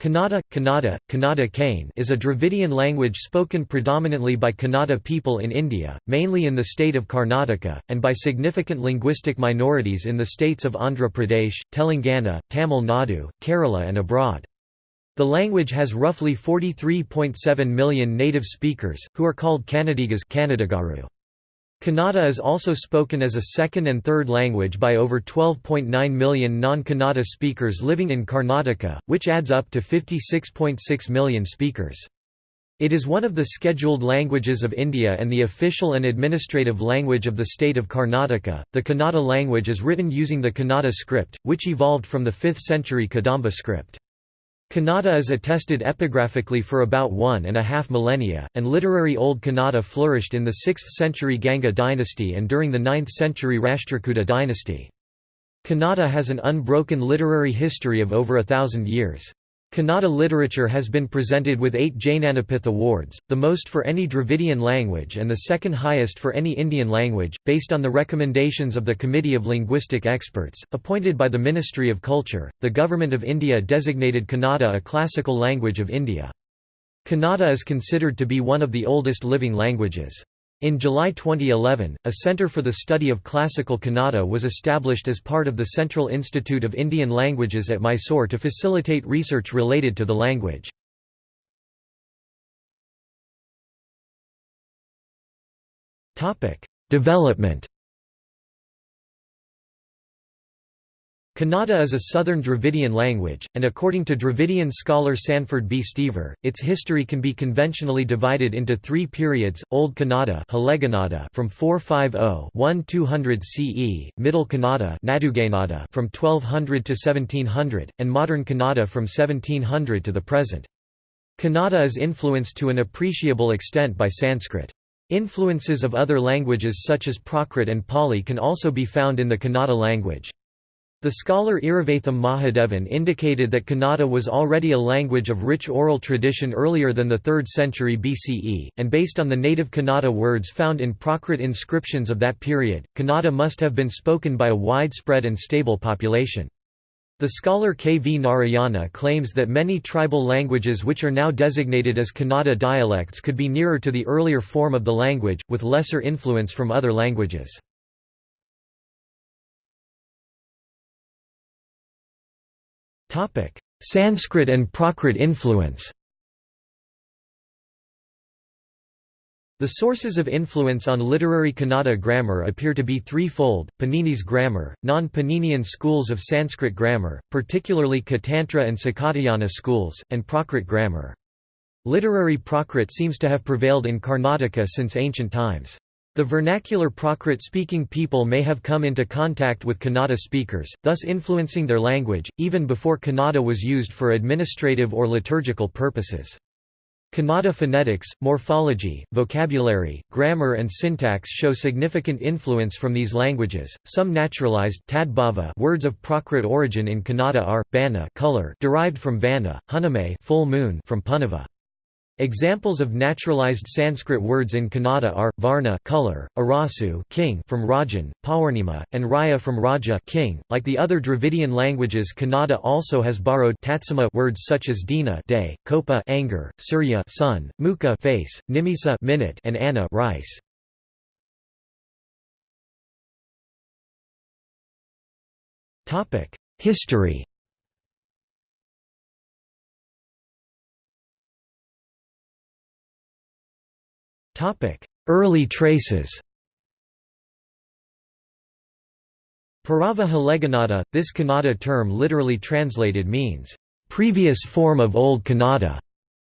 Kannada, Kannada, Kannada Kane is a Dravidian language spoken predominantly by Kannada people in India, mainly in the state of Karnataka, and by significant linguistic minorities in the states of Andhra Pradesh, Telangana, Tamil Nadu, Kerala and abroad. The language has roughly 43.7 million native speakers, who are called Kannadigas Kannadagaru. Kannada is also spoken as a second and third language by over 12.9 million non-Kannada speakers living in Karnataka, which adds up to 56.6 million speakers. It is one of the scheduled languages of India and the official and administrative language of the state of Karnataka. The Kannada language is written using the Kannada script, which evolved from the 5th century Kadamba script. Kannada is attested epigraphically for about one and a half millennia, and literary Old Kannada flourished in the 6th century Ganga dynasty and during the 9th century Rashtrakuta dynasty. Kannada has an unbroken literary history of over a thousand years. Kannada literature has been presented with eight Jnanapith Awards, the most for any Dravidian language and the second highest for any Indian language, based on the recommendations of the Committee of Linguistic Experts, appointed by the Ministry of Culture. The Government of India designated Kannada a classical language of India. Kannada is considered to be one of the oldest living languages. In July 2011, a Centre for the Study of Classical Kannada was established as part of the Central Institute of Indian Languages at Mysore to facilitate research related to the language. Development Kannada is a southern Dravidian language, and according to Dravidian scholar Sanford B. Steever, its history can be conventionally divided into three periods, Old Kannada from 450–1200 CE, Middle Kannada from 1200 to 1700, and Modern Kannada from 1700 to the present. Kannada is influenced to an appreciable extent by Sanskrit. Influences of other languages such as Prakrit and Pali can also be found in the Kannada language. The scholar Iravatham Mahadevan indicated that Kannada was already a language of rich oral tradition earlier than the 3rd century BCE, and based on the native Kannada words found in Prakrit inscriptions of that period, Kannada must have been spoken by a widespread and stable population. The scholar K. V. Narayana claims that many tribal languages which are now designated as Kannada dialects could be nearer to the earlier form of the language, with lesser influence from other languages. Sanskrit and Prakrit influence The sources of influence on literary Kannada grammar appear to be threefold, Panini's grammar, non-Paninian schools of Sanskrit grammar, particularly Katantra and Sakatayana schools, and Prakrit grammar. Literary Prakrit seems to have prevailed in Karnataka since ancient times. The vernacular Prakrit-speaking people may have come into contact with Kannada speakers, thus influencing their language, even before Kannada was used for administrative or liturgical purposes. Kannada phonetics, morphology, vocabulary, grammar and syntax show significant influence from these languages. Some naturalized tadbhava words of Prakrit origin in Kannada are bana color derived from vana, huname full moon from punava. Examples of naturalized Sanskrit words in Kannada are varna color, arasu king from Rajan, Pawarnima, and Raya from Raja king. Like the other Dravidian languages, Kannada also has borrowed tatsama words such as dina day, kopa anger, surya sun, mukha face, nimisa minute, and anna rice. Topic: History Early traces Parava Haleganada, this Kannada term literally translated means, "...previous form of Old Kannada",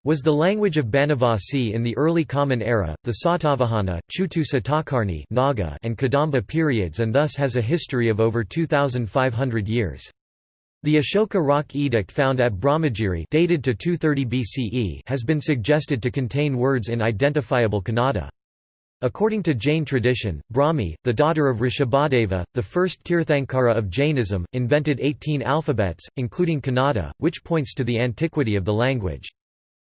was the language of Banavasi in the early Common Era, the Satavahana, Chutu Satakarni Naga and Kadamba periods and thus has a history of over 2,500 years. The Ashoka rock edict found at Brahmagiri dated to 230 BCE has been suggested to contain words in identifiable Kannada. According to Jain tradition, Brahmi, the daughter of Rishabhadeva, the first Tirthankara of Jainism, invented 18 alphabets, including Kannada, which points to the antiquity of the language.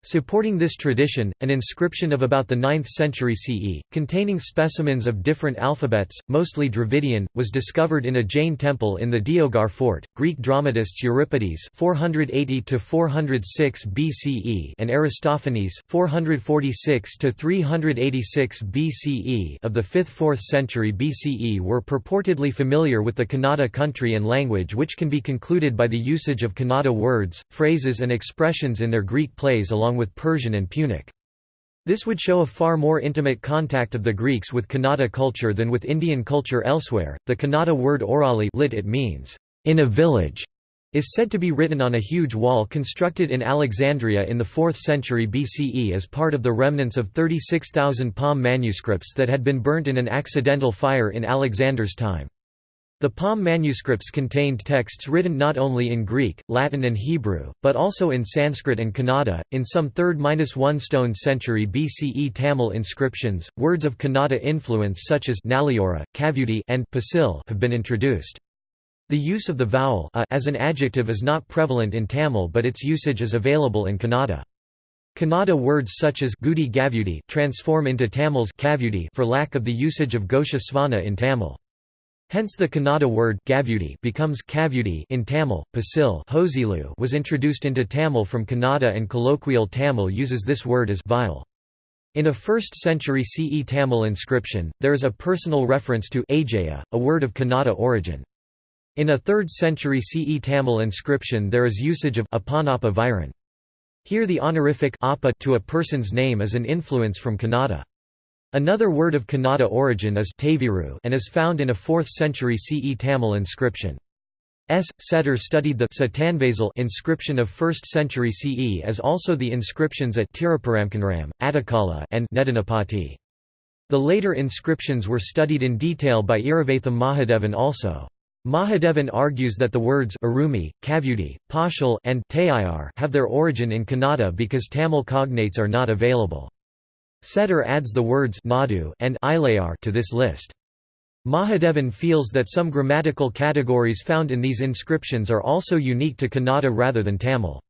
Supporting this tradition, an inscription of about the 9th century CE, containing specimens of different alphabets, mostly Dravidian, was discovered in a Jain temple in the Deoghar fort. Greek dramatists Euripides (480–406 BCE) and Aristophanes (446–386 BCE) of the 5th–4th century BCE were purportedly familiar with the Kannada country and language, which can be concluded by the usage of Kannada words, phrases, and expressions in their Greek plays along along with Persian and Punic. This would show a far more intimate contact of the Greeks with Kannada culture than with Indian culture elsewhere. The Kannada word orali lit it means, in a village, is said to be written on a huge wall constructed in Alexandria in the 4th century BCE as part of the remnants of 36,000 palm manuscripts that had been burnt in an accidental fire in Alexander's time. The Palm manuscripts contained texts written not only in Greek, Latin and Hebrew, but also in Sanskrit and Kannada. In some 3rd-1 stone century BCE Tamil inscriptions, words of Kannada influence such as Naliyora, Kavyuti, and Pasil have been introduced. The use of the vowel a as an adjective is not prevalent in Tamil but its usage is available in Kannada. Kannada words such as Gudi Gavyuti transform into Tamil's for lack of the usage of Ghosha Svana in Tamil. Hence the Kannada word becomes in Tamil. Pasil was introduced into Tamil from Kannada and colloquial Tamil uses this word as vile. In a 1st century CE Tamil inscription, there is a personal reference to Ajaya, a word of Kannada origin. In a 3rd century CE Tamil inscription there is usage of Viran. Here the honorific to a person's name is an influence from Kannada. Another word of Kannada origin is taviru and is found in a 4th century CE Tamil inscription. S. Settar studied the inscription of 1st century CE as also the inscriptions at Tiruparamkunram, Attakala and Nedanapati. The later inscriptions were studied in detail by Iravatham Mahadevan also. Mahadevan argues that the words Arumi, Kavyuti, Pashal and have their origin in Kannada because Tamil cognates are not available. Settar adds the words Nadu and Ilayar to this list. Mahadevan feels that some grammatical categories found in these inscriptions are also unique to Kannada rather than Tamil.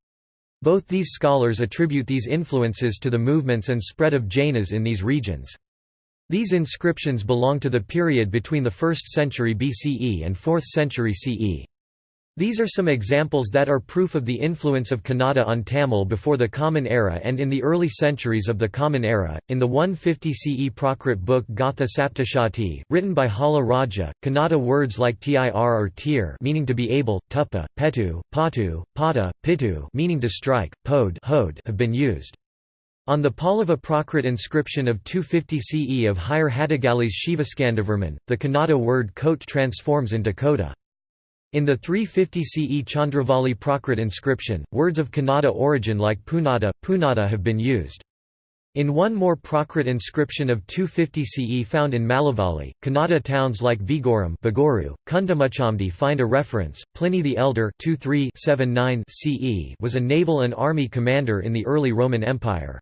Both these scholars attribute these influences to the movements and spread of Jainas in these regions. These inscriptions belong to the period between the 1st century BCE and 4th century CE. These are some examples that are proof of the influence of Kannada on Tamil before the Common Era and in the early centuries of the Common Era. In the 150 CE Prakrit book Gatha Saptashati, written by Hala Raja, Kannada words like tir or tir meaning to be able, tuppa, petu, patu, pada, pitu meaning to strike, pod have been used. On the Pallava Prakrit inscription of 250 CE of Hire Hadagali's Shivaskandavarman, the Kannada word coat transforms into kota. In the 350 CE Chandravali Prakrit inscription, words of Kannada origin like Punada, Punada have been used. In one more Prakrit inscription of 250 CE found in Mallavali, Kannada towns like Vigoram Kundamuchamdi find a reference. Pliny the Elder 2379 CE was a naval and army commander in the early Roman Empire.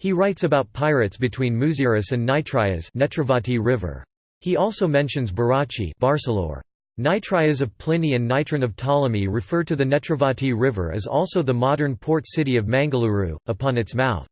He writes about pirates between Muziris and Nitrias Netravati River. He also mentions Barachi Barcelore. Nitrias of Pliny and Nitron of Ptolemy refer to the Netravati River as also the modern port city of Mangaluru, upon its mouth.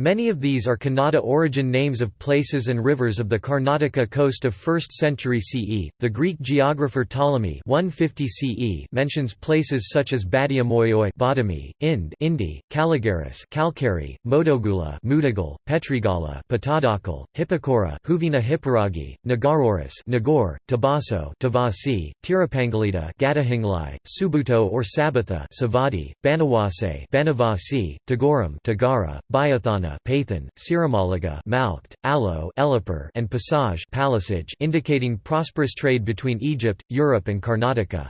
Many of these are Kannada origin names of places and rivers of the Karnataka coast of 1st century CE. The Greek geographer Ptolemy 150 CE mentions places such as Badiamoyoi Badami, Ind Indi, Caligaris Kalkari, Modogula Mudagal, Petrigala Patadakal, Hippocora Huvina Hipparagi, Nagaroris Nagor, Tabaso Tavasi, Tirapangalita Gadahinglai, Subuto or Sabatha Savadi, Banawase Banavasi, Tagoram Tagara, Bayathana Pathan, Siramalaga Malkt, Alo Elipur and Passage Palisage indicating prosperous trade between Egypt, Europe and Karnataka.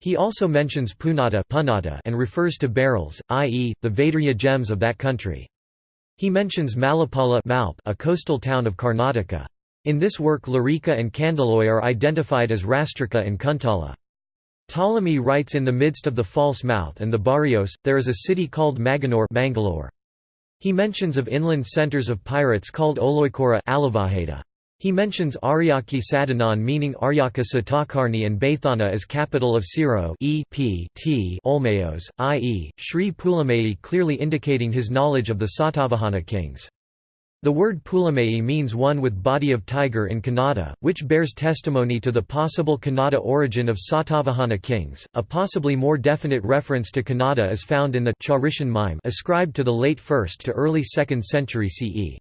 He also mentions Punata and refers to barrels, i.e., the Vaidurya gems of that country. He mentions Malapala a coastal town of Karnataka. In this work Larika and Kandaloi are identified as Rastrika and Kuntala. Ptolemy writes in the midst of the false mouth and the barrios, there is a city called Maganore Mangalore. He mentions of inland centers of pirates called Oloikora. He mentions Aryaki Sadanan meaning Aryaka Satakarni and Baithana as capital of Siro e p t Olmayos, i.e., Sri Pulamai clearly indicating his knowledge of the Satavahana kings. The word Pulamei means one with body of tiger in Kannada, which bears testimony to the possible Kannada origin of Satavahana kings. A possibly more definite reference to Kannada is found in the Charition mime ascribed to the late 1st to early 2nd century CE.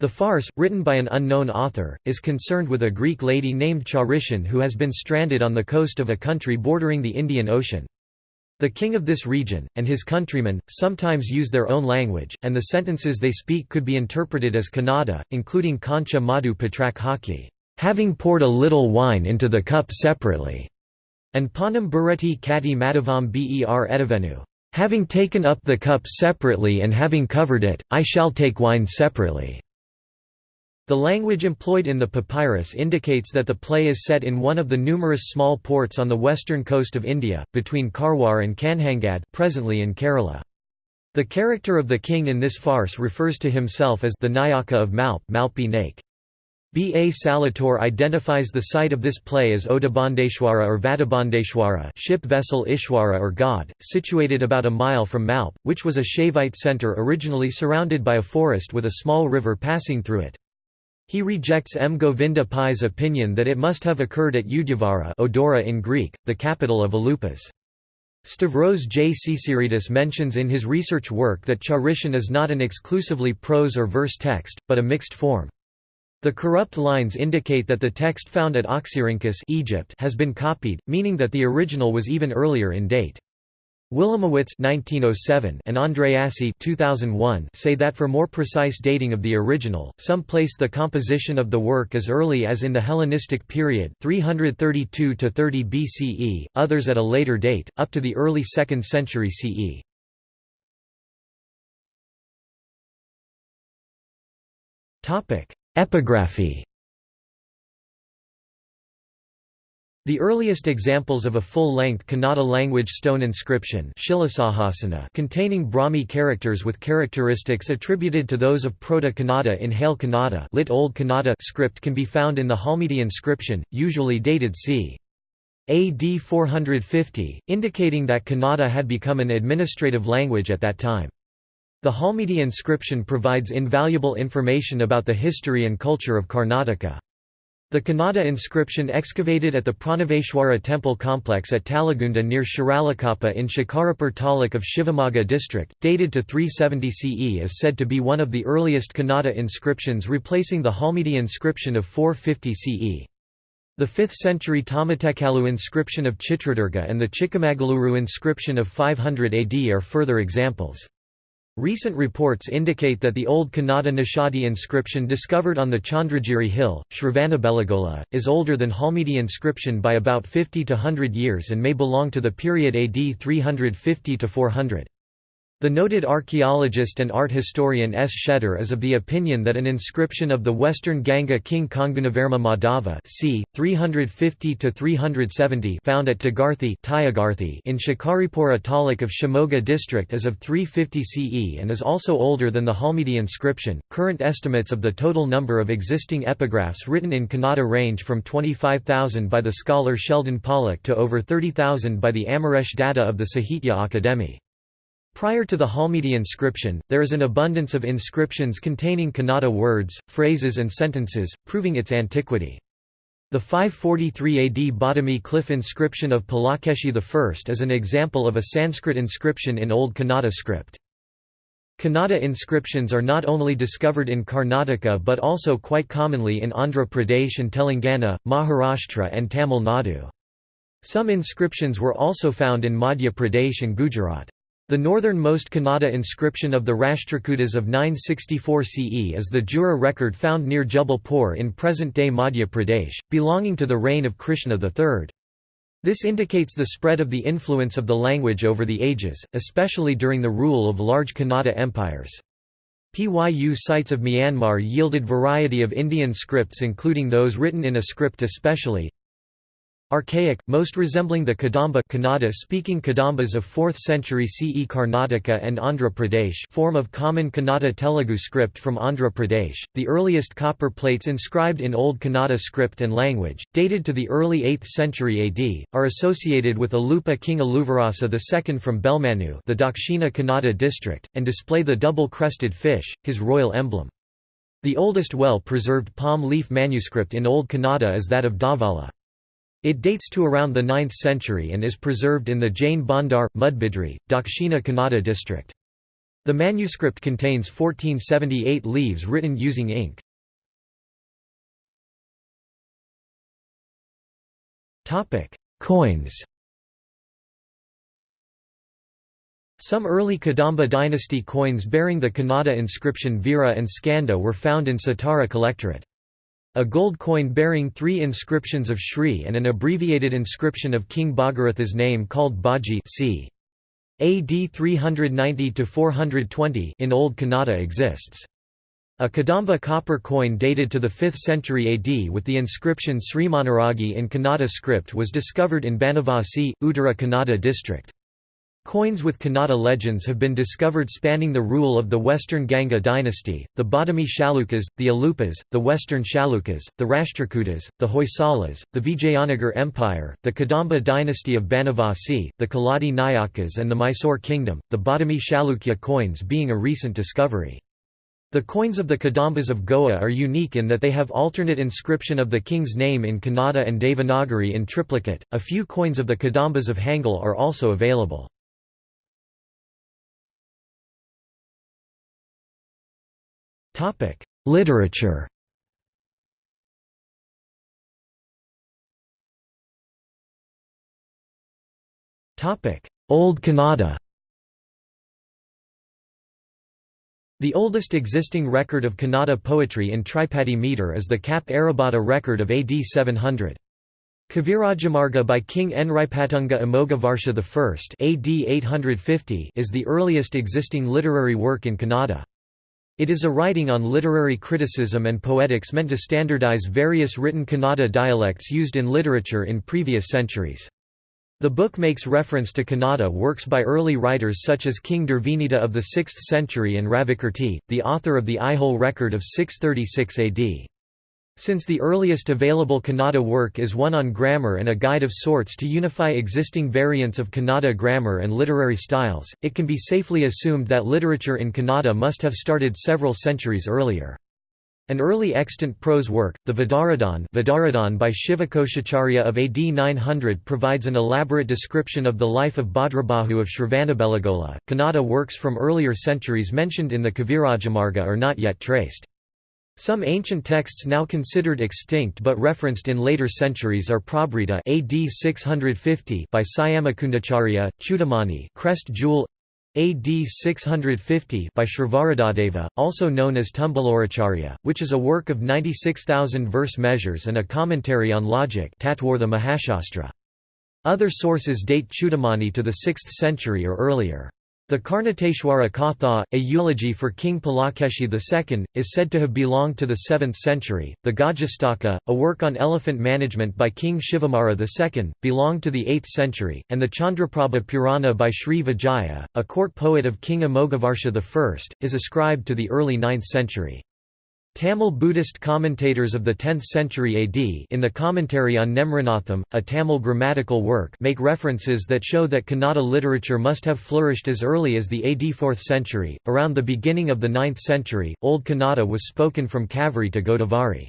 The farce, written by an unknown author, is concerned with a Greek lady named Charition who has been stranded on the coast of a country bordering the Indian Ocean. The king of this region, and his countrymen, sometimes use their own language, and the sentences they speak could be interpreted as Kannada, including Kancha Madhu Patrak Haki, having poured a little wine into the cup separately, and Panam Bureti Kati Madhavam Ber Edavenu, having taken up the cup separately and having covered it, I shall take wine separately. The language employed in the papyrus indicates that the play is set in one of the numerous small ports on the western coast of India, between Karwar and Kanhangad presently in Kerala. The character of the king in this farce refers to himself as the Nayaka of Malp Malpi Nake. B. A. Saletore identifies the site of this play as Odabandeshwara or Vadabandeshwara ship vessel Ishwara or god, situated about a mile from Malp, which was a Shaivite centre originally surrounded by a forest with a small river passing through it. He rejects M. Govinda Pai's opinion that it must have occurred at Udyavara Odora in Greek, the capital of Alupas. Stavros J. Tsitsiridis mentions in his research work that Charition is not an exclusively prose or verse text, but a mixed form. The corrupt lines indicate that the text found at Oxyrhynchus Egypt has been copied, meaning that the original was even earlier in date. Wilamowitz (1907) and Andreassi (2001) say that for more precise dating of the original, some place the composition of the work as early as in the Hellenistic period, 332 30 BCE; others at a later date, up to the early 2nd century CE. Epigraphy. The earliest examples of a full-length Kannada language stone inscription containing Brahmi characters with characteristics attributed to those of Proto-Kannada in Hale Kannada lit Old Kannada script can be found in the Halmidi inscription, usually dated c. AD 450, indicating that Kannada had become an administrative language at that time. The Halmidi inscription provides invaluable information about the history and culture of Karnataka. The Kannada inscription excavated at the Pranaveshwara temple complex at Talagunda near Shiralakoppa in Shikarapur taluk of Shivamogga district, dated to 370 CE is said to be one of the earliest Kannada inscriptions replacing the Halmidi inscription of 450 CE. The 5th century Tamatekalu inscription of Chitradurga and the Chikamagaluru inscription of 500 AD are further examples. Recent reports indicate that the old Kannada Nishadi inscription discovered on the Chandragiri hill, Shravanabelagola, is older than Halmidi inscription by about 50 to 100 years and may belong to the period AD 350 to 400. The noted archaeologist and art historian S. Shetter is of the opinion that an inscription of the western Ganga king Kongunavarma Madhava c. 350–370 found at Tagarthi in Shikaripura taluk of Shimoga district is of 350 CE and is also older than the Halmidi inscription. Current estimates of the total number of existing epigraphs written in Kannada range from 25,000 by the scholar Sheldon Pollock to over 30,000 by the Amaresh Datta of the Sahitya Akademi. Prior to the Halmidi inscription, there is an abundance of inscriptions containing Kannada words, phrases and sentences, proving its antiquity. The 543 AD Badami cliff inscription of Pulakeshi I is an example of a Sanskrit inscription in Old Kannada script. Kannada inscriptions are not only discovered in Karnataka but also quite commonly in Andhra Pradesh and Telangana, Maharashtra and Tamil Nadu. Some inscriptions were also found in Madhya Pradesh and Gujarat. The northernmost Kannada inscription of the Rashtrakutas of 964 CE is the Jura record found near Jabalpur in present-day Madhya Pradesh, belonging to the reign of Krishna III. This indicates the spread of the influence of the language over the ages, especially during the rule of large Kannada empires. PYU sites of Myanmar yielded variety of Indian scripts including those written in a script especially Archaic, most resembling the Kadamba Kannada-speaking Kadambas of 4th century CE Karnataka and Andhra Pradesh form of common Kannada Telugu script from Andhra Pradesh. The earliest copper plates inscribed in Old Kannada script and language, dated to the early 8th century AD, are associated with Alupa King Aluvarasa II from Belmanu the Dakshina Kannada district, and display the double-crested fish, his royal emblem. The oldest well-preserved palm leaf manuscript in Old Kannada is that of Davala. It dates to around the 9th century and is preserved in the Jain Bandar, Mudbidri, Dakshina Kannada district. The manuscript contains 1478 leaves written using ink. Coins Some early Kadamba dynasty coins bearing the Kannada inscription Veera and Skanda were found in Satara Collectorate. A gold coin bearing three inscriptions of Shri and an abbreviated inscription of King Bhagiratha's name called Baji c. AD 390–420 in Old Kannada exists. A Kadamba copper coin dated to the 5th century AD with the inscription Srimanaragi in Kannada script was discovered in Banavasi, Uttara Kannada district. Coins with Kannada legends have been discovered spanning the rule of the Western Ganga dynasty, the Badami Chalukyas, the Alupas, the Western Chalukyas, the Rashtrakutas, the Hoysalas, the Vijayanagar Empire, the Kadamba dynasty of Banavasi, the Keladi Nayakas and the Mysore kingdom, the Badami Chalukya coins being a recent discovery. The coins of the Kadambas of Goa are unique in that they have alternate inscription of the king's name in Kannada and Devanagari in triplicate. A few coins of the Kadambas of Hangal are also available. Literature Topic: Old Kannada The oldest existing record of Kannada poetry in Tripadi meter is the Kap Arabhata record of AD 700. Kavirajamarga by King Enripatunga Amogavarsha I AD 850 is the earliest existing literary work in Kannada. It is a writing on literary criticism and poetics meant to standardize various written Kannada dialects used in literature in previous centuries. The book makes reference to Kannada works by early writers such as King Durvinita of the 6th century and Ravikirti, the author of the Aihole record of 636 AD. Since the earliest available Kannada work is one on grammar and a guide of sorts to unify existing variants of Kannada grammar and literary styles, it can be safely assumed that literature in Kannada must have started several centuries earlier. An early extant prose work, the Vidaradhan, Vidaradhan by Shivakoshacharya of AD 900 provides an elaborate description of the life of Bhadrabahu of Shravanabelagola. Kannada works from earlier centuries mentioned in the Kavirajamarga are not yet traced. Some ancient texts now considered extinct but referenced in later centuries are Prabhrita AD 650 by Syamakundacharya, Chudamani Crest Jewel AD 650 by Srivaradadeva, also known as Tumbaloracharya, which is a work of 96,000 verse measures and a commentary on logic. Other sources date Chudamani to the 6th century or earlier. The Karnateshwara Katha, a eulogy for King Pulakeshi II, is said to have belonged to the 7th century. The Gajastaka, a work on elephant management by King Shivamara II, belonged to the 8th century, and the Chandraprabha Purana by Sri Vijaya, a court poet of King Amogavarsha I, is ascribed to the early 9th century. Tamil Buddhist commentators of the 10th century AD in the commentary on Nemranatham, a Tamil grammatical work make references that show that Kannada literature must have flourished as early as the AD 4th century. Around the beginning of the 9th century, Old Kannada was spoken from Kaveri to Godavari.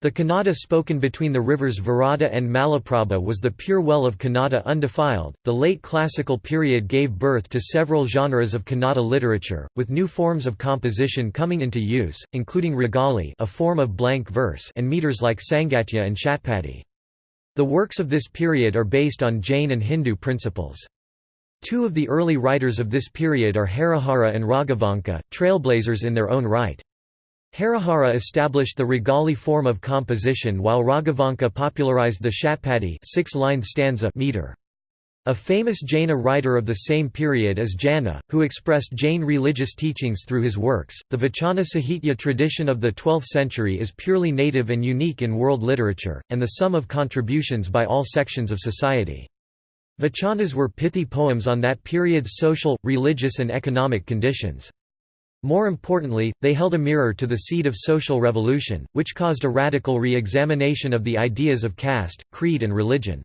The Kannada spoken between the rivers Varada and Malaprabha was the pure well of Kannada undefiled. The late classical period gave birth to several genres of Kannada literature, with new forms of composition coming into use, including Ragali, a form of blank verse, and meters like Sangatya and Shatpadi. The works of this period are based on Jain and Hindu principles. Two of the early writers of this period are Harihara and Raghavanka, trailblazers in their own right. Harihara established the Ragali form of composition while Raghavanka popularized the Shatpadi six-line stanza meter. A famous Jaina writer of the same period is Janna, who expressed Jain religious teachings through his works. The Vachana Sahitya tradition of the 12th century is purely native and unique in world literature, and the sum of contributions by all sections of society. Vachanas were pithy poems on that period's social, religious, and economic conditions. More importantly, they held a mirror to the seed of social revolution, which caused a radical re-examination of the ideas of caste, creed and religion.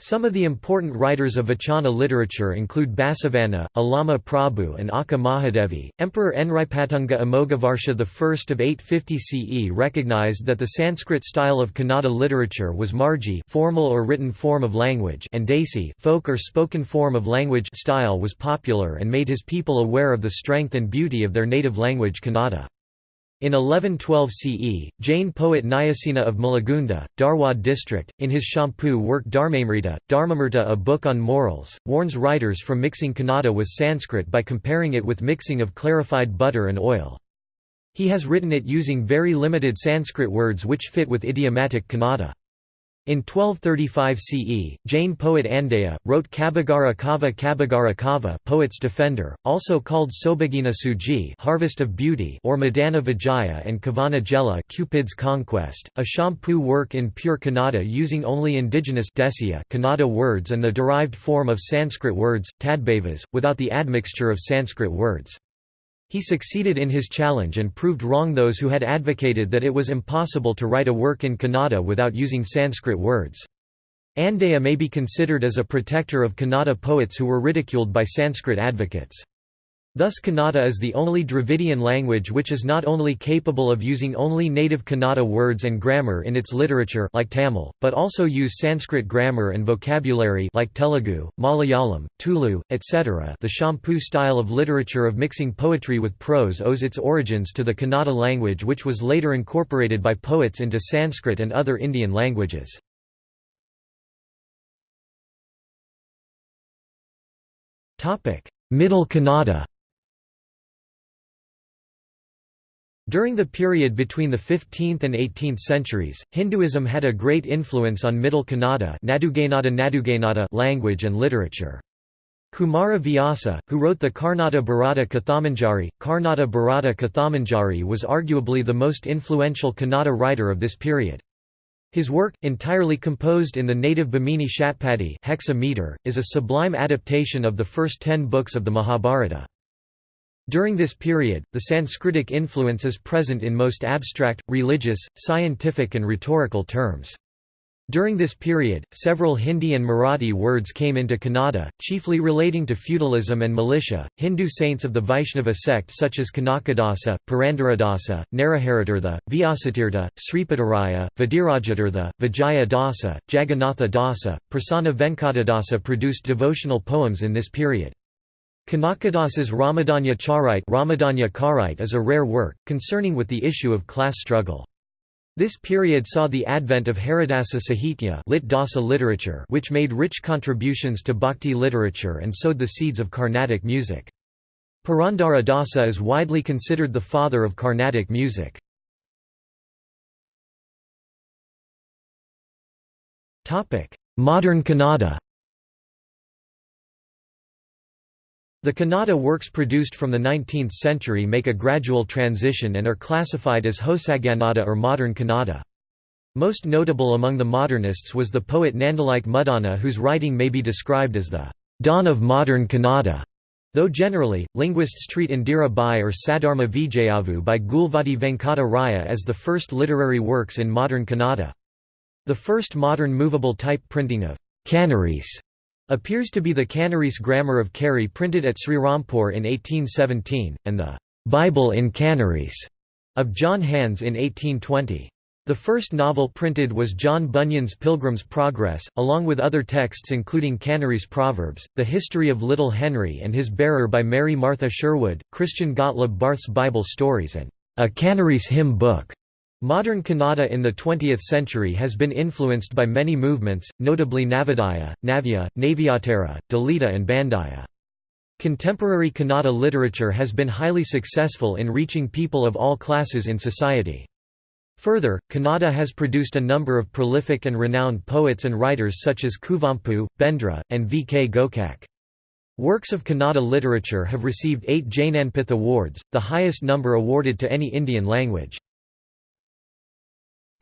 Some of the important writers of Vachana literature include Basavanna, Allama Prabhu and Akka Mahadevi. Emperor Enripatunga Amogavarsha I of 850 CE recognized that the Sanskrit style of Kannada literature was margi formal or written form of language and desi folk or spoken form of language style was popular and made his people aware of the strength and beauty of their native language Kannada. In 1112 CE, Jain poet Nyasena of Malagunda, Dharwad district, in his Champu work Dharmamrita, Dharmamrita a book on morals, warns writers from mixing Kannada with Sanskrit by comparing it with mixing of clarified butter and oil. He has written it using very limited Sanskrit words which fit with idiomatic Kannada. In 1235 CE, Jain poet Andeya, wrote Kabagara Kava Kabagara Kava poet's defender, also called Sobhagina Suji Harvest of Beauty or Madana Vijaya and Kavana Jela Cupid's Conquest, a Champu work in pure Kannada using only indigenous Kannada words and the derived form of Sanskrit words, tadbhavas, without the admixture of Sanskrit words. He succeeded in his challenge and proved wrong those who had advocated that it was impossible to write a work in Kannada without using Sanskrit words. Andeya may be considered as a protector of Kannada poets who were ridiculed by Sanskrit advocates. Thus Kannada is the only Dravidian language which is not only capable of using only native Kannada words and grammar in its literature like Tamil, but also use Sanskrit grammar and vocabulary like Telugu, Malayalam, Tulu, etc. The Champu style of literature of mixing poetry with prose owes its origins to the Kannada language which was later incorporated by poets into Sanskrit and other Indian languages. Middle Kannada During the period between the 15th and 18th centuries, Hinduism had a great influence on Middle Kannada language and literature. Kumara Vyasa, who wrote the Karnata Bharata Kathamanjari, Karnata Bharata Kathamanjari was arguably the most influential Kannada writer of this period. His work, entirely composed in the native Bhamini Shatpadi hexameter, is a sublime adaptation of the first ten books of the Mahabharata. During this period, the Sanskritic influence is present in most abstract, religious, scientific and rhetorical terms. During this period, several Hindi and Marathi words came into Kannada, chiefly relating to feudalism and militia. Hindu saints of the Vaishnava sect such as Kanakadasa, Purandaradasa, Naraharitirtha, Vyasatirtha, Sripadaraya, Vadirajatirtha, Vijaya Dasa, Jagannatha Dasa, Prasanna Venkatadasa produced devotional poems in this period. Kanakadasa's Ramadanya Charite Ramadanya Karite is a rare work, concerning with the issue of class struggle. This period saw the advent of Haridasa Sahitya lit Dasa literature which made rich contributions to bhakti literature and sowed the seeds of Carnatic music. Purandara Dasa is widely considered the father of Carnatic music. Modern Kannada The Kannada works produced from the 19th century make a gradual transition and are classified as Hosagannada or Modern Kannada. Most notable among the modernists was the poet Nandalike Muddana whose writing may be described as the dawn of modern Kannada, though generally, linguists treat Indira Bai or Sadharma Vijayavu by Gulvadi Venkata Raya as the first literary works in modern Kannada. The first modern movable type printing of Canarese appears to be the Canarese Grammar of Carey printed at Srirampur in 1817, and the Bible in Canarese of John Hands in 1820. The first novel printed was John Bunyan's Pilgrim's Progress, along with other texts including Canarese Proverbs, The History of Little Henry and His Bearer by Mary Martha Sherwood, Christian Gottlob Barth's Bible Stories and A Canarese Hymn Book. Modern Kannada in the 20th century has been influenced by many movements, notably Navodaya, Navya, Navyottara, Dalita and Bandaya. Contemporary Kannada literature has been highly successful in reaching people of all classes in society. Further, Kannada has produced a number of prolific and renowned poets and writers such as Kuvempu, Bendre, and V. K. Gokak. Works of Kannada literature have received eight Jnanpith Awards, the highest number awarded to any Indian language.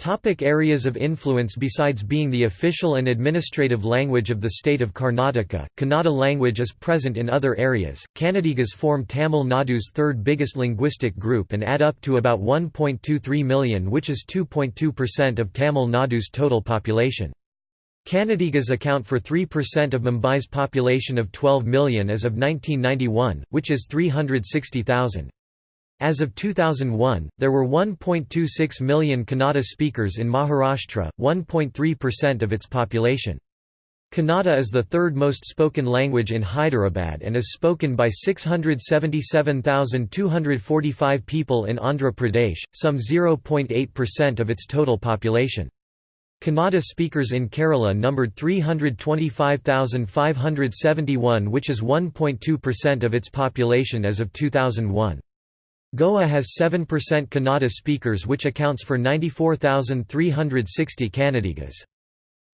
Topic areas of influence Besides being the official and administrative language of the state of Karnataka, Kannada language is present in other areas. Kannadigas form Tamil Nadu's third biggest linguistic group and add up to about 1.23 million which is 2.2% of Tamil Nadu's total population. Kannadigas account for 3% of Mumbai's population of 12 million as of 1991, which is 360,000. As of 2001, there were 1.26 million Kannada speakers in Maharashtra, 1.3% of its population. Kannada is the third most spoken language in Hyderabad and is spoken by 677,245 people in Andhra Pradesh, some 0.8% of its total population. Kannada speakers in Kerala numbered 325,571 which is 1.2% of its population as of 2001. Goa has 7% Kannada speakers which accounts for 94,360 Kannadigas.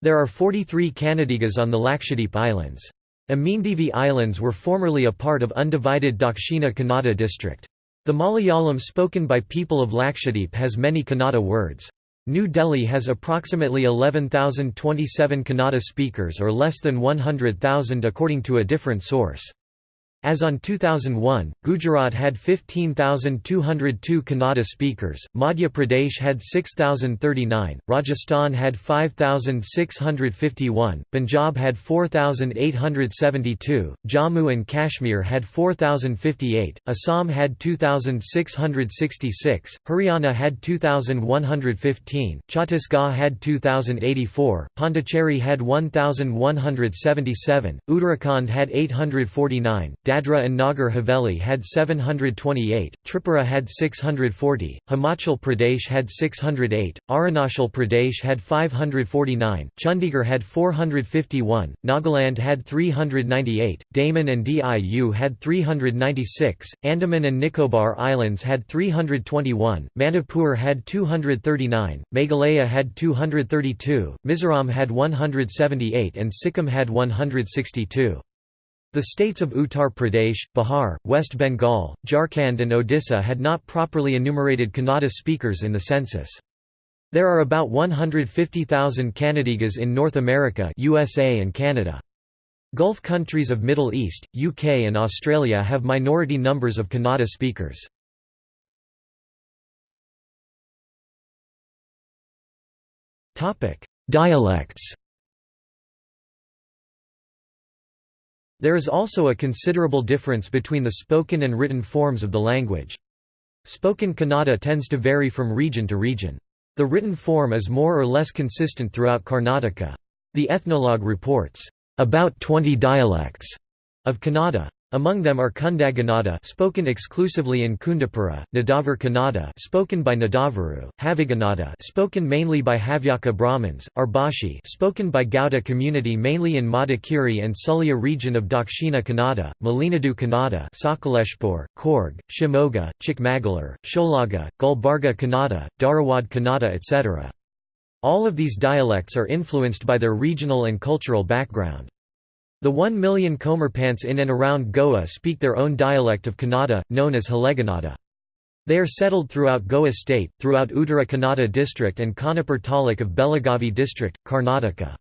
There are 43 Kannadigas on the Lakshadweep Islands. Amindivi Islands were formerly a part of undivided Dakshina Kannada district. The Malayalam spoken by people of Lakshadweep has many Kannada words. New Delhi has approximately 11,027 Kannada speakers or less than 100,000 according to a different source. As on 2001, Gujarat had 15,202 Kannada speakers, Madhya Pradesh had 6,039, Rajasthan had 5,651, Punjab had 4,872, Jammu and Kashmir had 4,058, Assam had 2,666, Haryana had 2,115, Chhattisgarh had 2,084, Pondicherry had 1,177, Uttarakhand had 849, Dadra and Nagar Haveli had 728, Tripura had 640, Himachal Pradesh had 608, Arunachal Pradesh had 549, Chandigarh had 451, Nagaland had 398, Daman and Diu had 396, Andaman and Nicobar Islands had 321, Manipur had 239, Meghalaya had 232, Mizoram had 178 and Sikkim had 162. The states of Uttar Pradesh, Bihar, West Bengal, Jharkhand and Odisha had not properly enumerated Kannada speakers in the census. There are about 150,000 Kannadigas in North America USA and Canada. Gulf countries of Middle East, UK and Australia have minority numbers of Kannada speakers. Dialects There is also a considerable difference between the spoken and written forms of the language. Spoken Kannada tends to vary from region to region. The written form is more or less consistent throughout Karnataka. The Ethnologue reports, "...about 20 dialects," of Kannada. Among them are Kundagannada spoken exclusively in Kundapura, Nadavar Kannada spoken by Nadavaru, Havigannada spoken mainly by Havyaka Brahmins, Arbashi spoken by Gauda community mainly in Madikeri and Sulya region of Dakshina Kannada, Malenadu Kannada Sakaleshpur, Coorg, Shimoga, Chikmagalur, Sholaga, Gulbarga Kannada, Dharwad Kannada etc. All of these dialects are influenced by their regional and cultural background. The one million Komarpants in and around Goa speak their own dialect of Kannada, known as Haleganada. They are settled throughout Goa state, throughout Uttara Kannada district and Khanapur taluk of Belagavi district, Karnataka.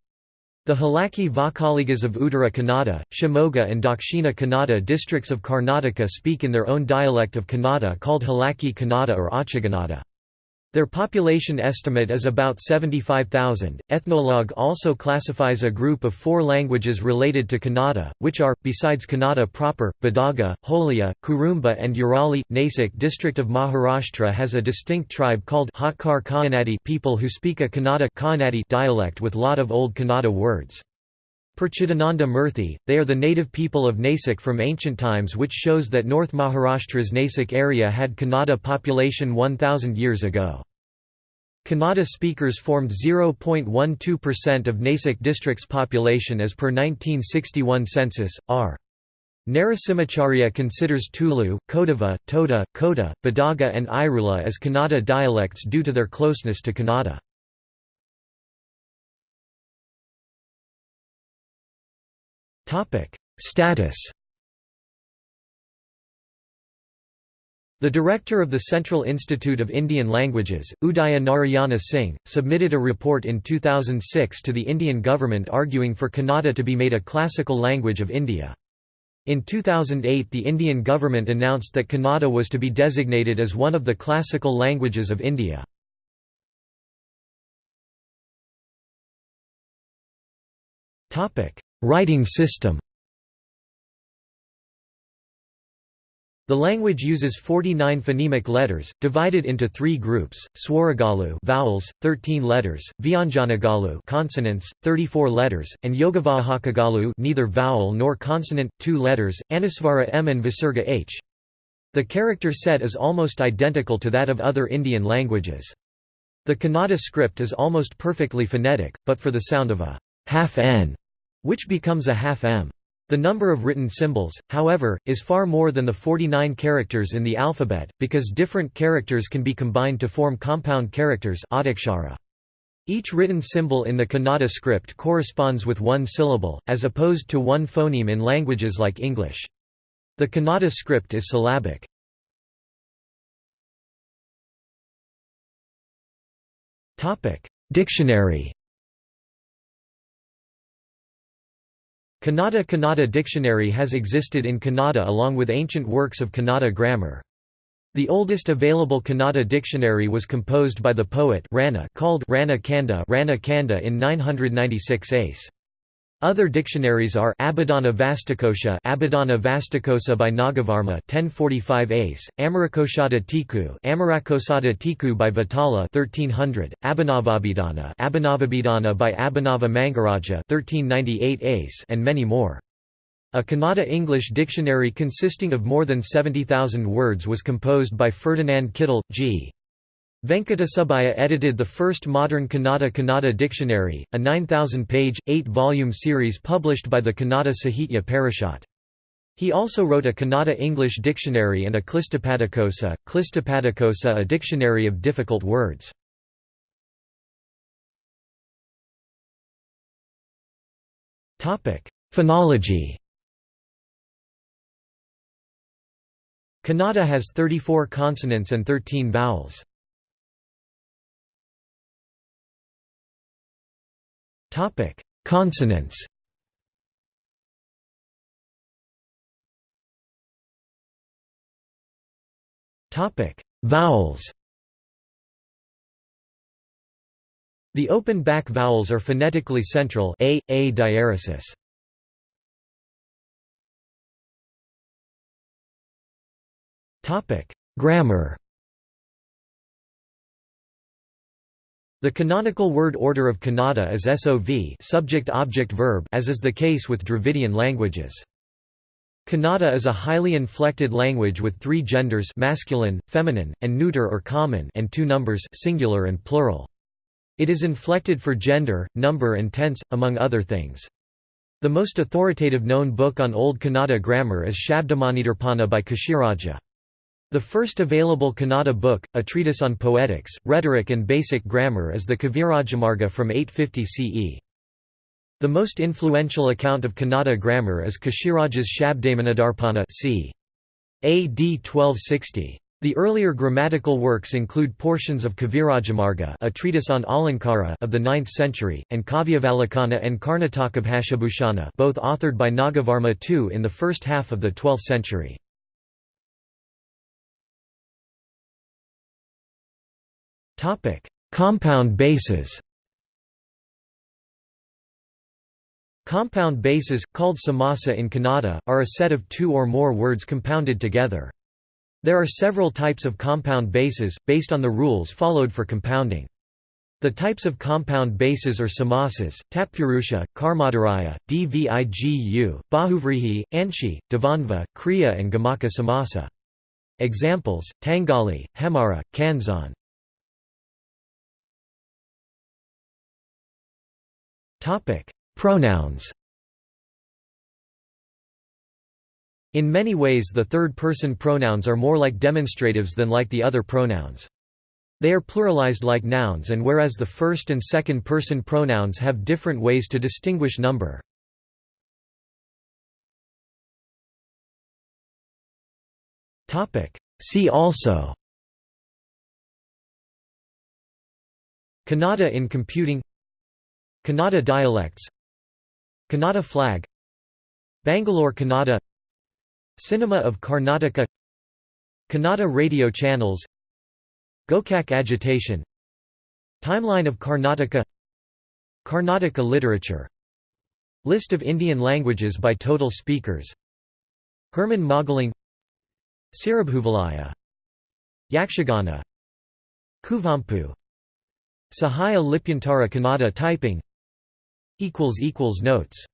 The Halaki Vakaligas of Uttara Kannada, Shimoga and Dakshina Kannada districts of Karnataka speak in their own dialect of Kannada called Halaki Kannada or Achagannada. Their population estimate is about 75,000. Ethnologue also classifies a group of four languages related to Kannada, which are, besides Kannada proper, Badaga, Holiya, Kurumba, and Urali. Nasik district of Maharashtra has a distinct tribe called Hakar Kahanadi people who speak a Kannada dialect with lot of old Kannada words. Per Chidananda Murthy, they are the native people of Nasik from ancient times which shows that North Maharashtra's Nasik area had Kannada population 1000 years ago. Kannada speakers formed 0.12% of Nasik district's population as per 1961 census, r. Narasimhacharya considers Tulu, Kodava, Toda, Kota, Badaga and Irula as Kannada dialects due to their closeness to Kannada. Status The director of the Central Institute of Indian Languages, Udaya Narayana Singh, submitted a report in 2006 to the Indian government arguing for Kannada to be made a classical language of India. In 2008 the Indian government announced that Kannada was to be designated as one of the classical languages of India. Writing system The language uses 49 phonemic letters, divided into three groups: Swaragalu vowels, 13 letters; Vyanjanagalu consonants, 34 letters; and Yogavahakagalu neither vowel nor consonant, 2 letters, Anusvara m and Visarga h. The character set is almost identical to that of other Indian languages. The Kannada script is almost perfectly phonetic, but for the sound of a half n, which becomes a half m. The number of written symbols, however, is far more than the 49 characters in the alphabet, because different characters can be combined to form compound characters Each written symbol in the Kannada script corresponds with one syllable, as opposed to one phoneme in languages like English. The Kannada script is syllabic. Dictionary Kannada Kannada dictionary has existed in Kannada along with ancient works of Kannada grammar. The oldest available Kannada dictionary was composed by the poet Ranna called Ranna Kanda, Ranna Kanda in 996 ACE. Other dictionaries are Abhidhana Vastakosha Abhidhana Vastakosa by Nagavarma 1045 ACE, Amarakosada Tiku Amarakosada Tiku by Vitala 1300, Abhinavabhidhana Abhinavabhidhana by Abhinava Mangaraja 1398 ACE and many more. A Kannada English dictionary consisting of more than 70,000 words was composed by Ferdinand Kittel, G. Venkatasubbiah edited the first modern Kannada Kannada dictionary, a 9,000-page, eight-volume series published by the Kannada Sahitya Parishad. He also wrote a Kannada English dictionary and a Klistapadakosa, Klistapadakosa a dictionary of difficult words. Phonology Kannada has 34 consonants and 13 vowels. Topic: Consonants. Topic: Vowels. The open back vowels are phonetically central a, a diaresis. Topic: Grammar. The canonical word order of Kannada is SOV subject-object-verb as is the case with Dravidian languages. Kannada is a highly inflected language with three genders masculine, feminine, and neuter or common and two numbers singular and plural. It is inflected for gender, number and tense, among other things. The most authoritative known book on Old Kannada grammar is Shabdamanidarpana by Keshiraja. The first available Kannada book, a treatise on poetics, rhetoric and basic grammar is the Kavirajamarga from 850 CE. The most influential account of Kannada grammar is Keshiraja's Shabdamanidarpana c. AD 1260. The earlier grammatical works include portions of Kavirajamarga a treatise on Alankara of the 9th century, and Kavyavalokana and Karnatakabhashabhushana both authored by Nagavarma II in the first half of the 12th century. Topic: Compound bases. Compound bases, called samasa in Kannada, are a set of two or more words compounded together. There are several types of compound bases, based on the rules followed for compounding. The types of compound bases are samasas, tatpurusha, karmadharaya, dvigu, bahuvrihi, anshi, dvandva, kriya and gamaka samasa. Examples, Tangali, Hemara, Kanzan. Topic: Pronouns. In many ways the third-person pronouns are more like demonstratives than like the other pronouns. They are pluralized like nouns and whereas the first and second-person pronouns have different ways to distinguish number. See also Kannada in computing Kannada dialects Kannada flag Bangalore Kannada Cinema of Karnataka Kannada radio channels Gokak agitation Timeline of Karnataka Karnataka literature List of Indian languages by total speakers Herman Mögling Siribhoovalaya Yakshagana Kuvempu Sahaya Lipyantara Kannada typing Notes